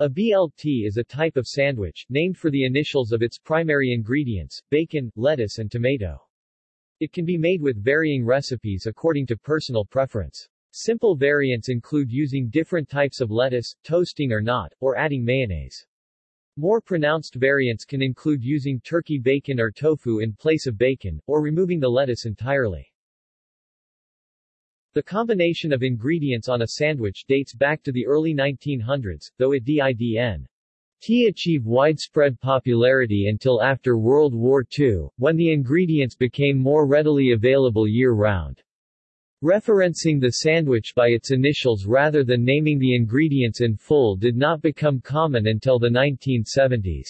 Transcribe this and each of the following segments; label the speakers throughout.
Speaker 1: A BLT is a type of sandwich, named for the initials of its primary ingredients, bacon, lettuce and tomato. It can be made with varying recipes according to personal preference. Simple variants include using different types of lettuce, toasting or not, or adding mayonnaise. More pronounced variants can include using turkey bacon or tofu in place of bacon, or removing the lettuce entirely. The combination of ingredients on a sandwich dates back to the early 1900s, though it didn't achieve widespread popularity until after World War II, when the ingredients became more readily available year-round. Referencing the sandwich by its initials rather than naming the ingredients in full did not become common until the 1970s.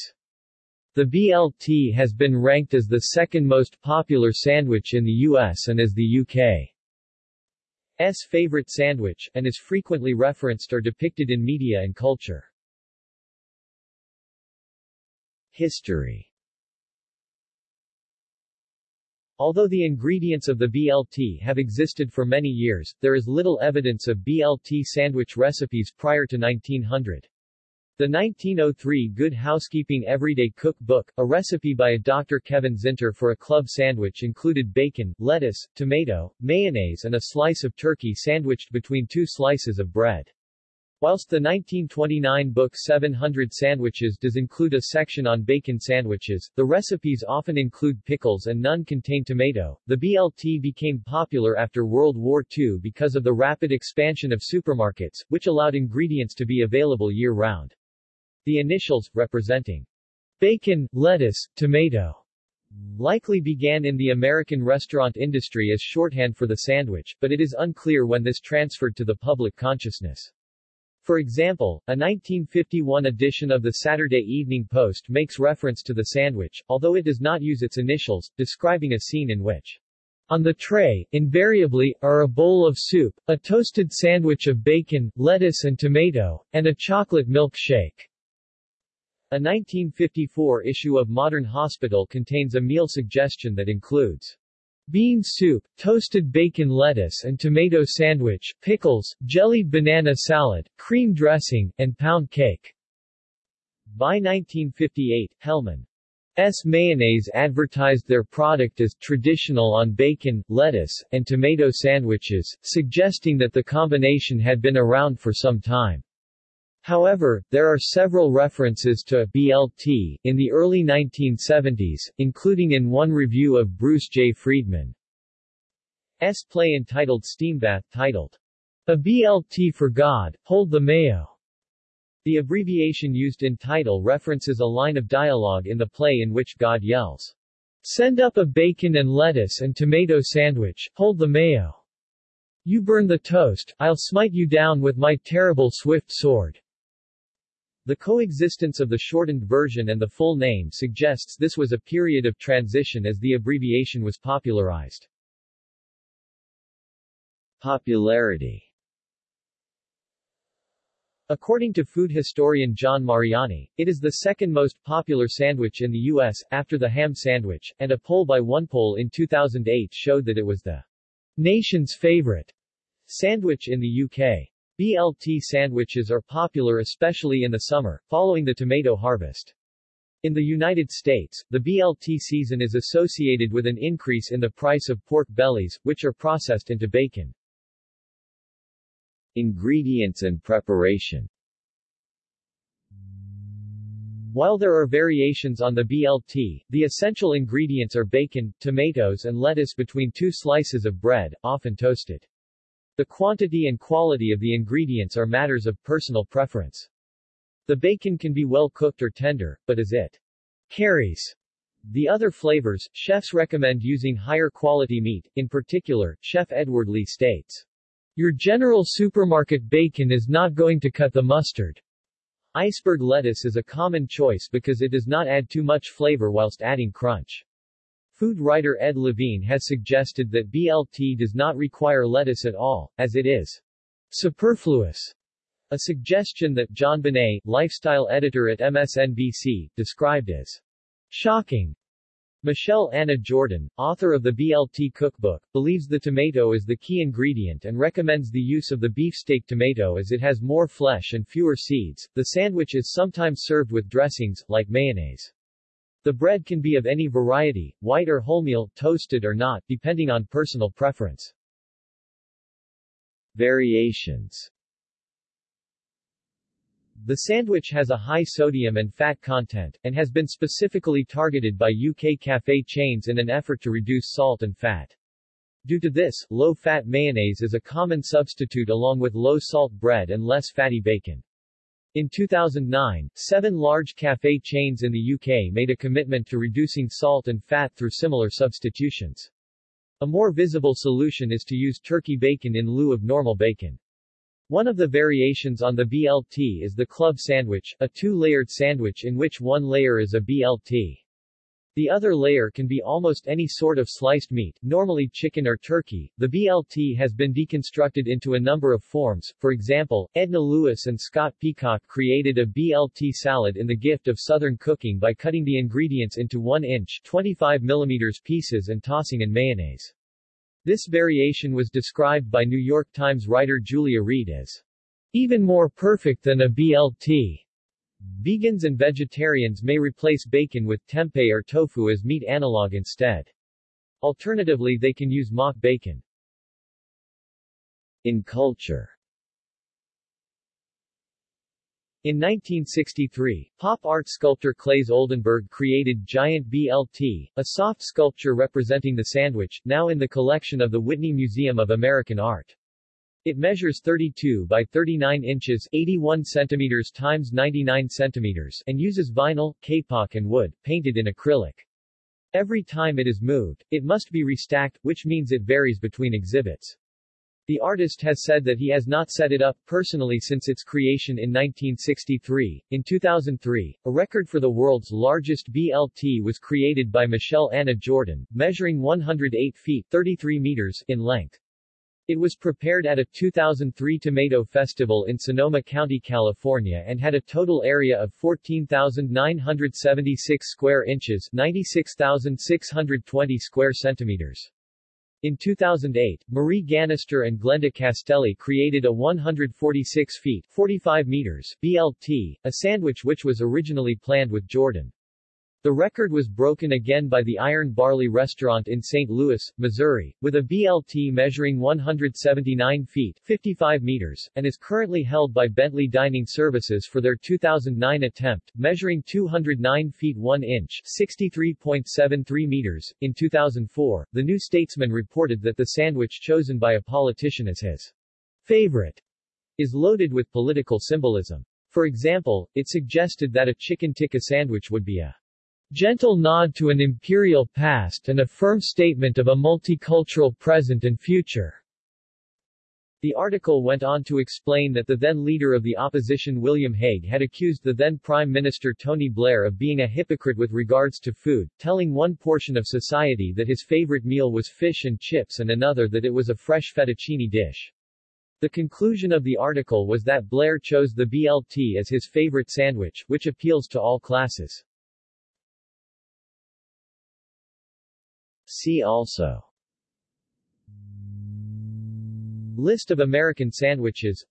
Speaker 1: The BLT has been ranked as the second most popular sandwich in the US and as the UK. S favorite sandwich, and is frequently referenced or depicted in media and culture. History Although the ingredients of the BLT have existed for many years, there is little evidence of BLT sandwich recipes prior to 1900. The 1903 Good Housekeeping Everyday Cook Book, a recipe by a Dr. Kevin Zinter for a club sandwich included bacon, lettuce, tomato, mayonnaise and a slice of turkey sandwiched between two slices of bread. Whilst the 1929 book 700 Sandwiches does include a section on bacon sandwiches, the recipes often include pickles and none contain tomato. The BLT became popular after World War II because of the rapid expansion of supermarkets, which allowed ingredients to be available year-round. The initials, representing bacon, lettuce, tomato, likely began in the American restaurant industry as shorthand for the sandwich, but it is unclear when this transferred to the public consciousness. For example, a 1951 edition of the Saturday Evening Post makes reference to the sandwich, although it does not use its initials, describing a scene in which on the tray, invariably, are a bowl of soup, a toasted sandwich of bacon, lettuce and tomato, and a chocolate milk shake. A 1954 issue of Modern Hospital contains a meal suggestion that includes bean soup, toasted bacon lettuce and tomato sandwich, pickles, jellied banana salad, cream dressing, and pound cake. By 1958, Hellmann's Mayonnaise advertised their product as traditional on bacon, lettuce, and tomato sandwiches, suggesting that the combination had been around for some time. However, there are several references to BLT in the early 1970s, including in one review of Bruce J. Friedman's play entitled Steambath, titled, A BLT for God, Hold the Mayo. The abbreviation used in title references a line of dialogue in the play in which God yells, Send up a bacon and lettuce and tomato sandwich, hold the mayo. You burn the toast, I'll smite you down with my terrible swift sword. The coexistence of the shortened version and the full name suggests this was a period of transition as the abbreviation was popularized. Popularity According to food historian John Mariani, it is the second most popular sandwich in the U.S., after the ham sandwich, and a poll by OnePoll in 2008 showed that it was the nation's favorite sandwich in the UK. BLT sandwiches are popular especially in the summer, following the tomato harvest. In the United States, the BLT season is associated with an increase in the price of pork bellies, which are processed into bacon. Ingredients and preparation While there are variations on the BLT, the essential ingredients are bacon, tomatoes and lettuce between two slices of bread, often toasted. The quantity and quality of the ingredients are matters of personal preference. The bacon can be well cooked or tender, but as it carries the other flavors, chefs recommend using higher quality meat, in particular, Chef Edward Lee states, Your general supermarket bacon is not going to cut the mustard. Iceberg lettuce is a common choice because it does not add too much flavor whilst adding crunch. Food writer Ed Levine has suggested that BLT does not require lettuce at all, as it is superfluous. A suggestion that Jon Bonné, lifestyle editor at MSNBC, described as shocking. Michele Anna Jordan, author of the BLT cookbook, believes the tomato is the key ingredient and recommends the use of the beefsteak tomato as it has more flesh and fewer seeds. The sandwich is sometimes served with dressings, like mayonnaise. The bread can be of any variety, white or wholemeal, toasted or not, depending on personal preference. Variations the sandwich has a high sodium and fat content, and has been specifically targeted by UK cafe chains in an effort to reduce salt and fat. Due to this, low-fat mayonnaise is a common substitute along with low-salt bread and less fatty bacon. In 2009, seven large cafe chains in the UK made a commitment to reducing salt and fat through similar substitutions. A more visible solution is to use turkey bacon in lieu of normal bacon. One of the variations on the BLT is the club sandwich, a two-layered sandwich in which one layer is a BLT. The other layer can be almost any sort of sliced meat, normally chicken or turkey. The BLT has been deconstructed into a number of forms. For example, Edna Lewis and Scott Peacock created a BLT salad in the gift of Southern cooking by cutting the ingredients into 1 inch 25 mm pieces and tossing in mayonnaise. This variation was described by New York Times writer Julia Reed as even more perfect than a BLT. Vegans and vegetarians may replace bacon with tempeh or tofu as meat analog instead. Alternatively they can use mock bacon. In culture In 1963, pop art sculptor Claes Oldenburg created Giant BLT, a soft sculpture representing the sandwich, now in the collection of the Whitney Museum of American Art. It measures 32 by 39 inches 81 centimeters times 99 centimeters and uses vinyl, kapok and wood, painted in acrylic. Every time it is moved, it must be restacked, which means it varies between exhibits. The artist has said that he has not set it up personally since its creation in 1963. In 2003, a record for the world's largest BLT was created by Michele Anna Jordan, measuring 108 feet 33 meters in length. It was prepared at a 2003 Tomato Festival in Sonoma County, California and had a total area of 14,976 square inches 96,620 square centimeters. In 2008, Marie Gannister and Glenda Castelli created a 146 feet 45 meters BLT, a sandwich which was originally planned with Jordan. The record was broken again by the Iron Barley Restaurant in St. Louis, Missouri, with a BLT measuring 179 feet 55 meters, and is currently held by Bentley Dining Services for their 2009 attempt, measuring 209 feet 1 inch 63.73 meters. In 2004, The New Statesman reported that the sandwich chosen by a politician as his favorite is loaded with political symbolism. For example, it suggested that a chicken tikka sandwich would be a gentle nod to an imperial past and a firm statement of a multicultural present and future. The article went on to explain that the then leader of the opposition William Hague had accused the then Prime Minister Tony Blair of being a hypocrite with regards to food, telling one portion of society that his favorite meal was fish and chips and another that it was a fresh fettuccine dish. The conclusion of the article was that Blair chose the BLT as his favorite sandwich, which appeals to all classes. See also. List of American sandwiches.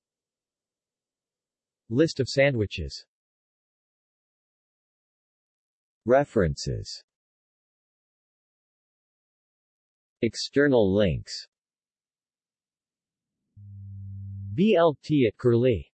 Speaker 1: List of sandwiches. References. External links. BLT at Curlie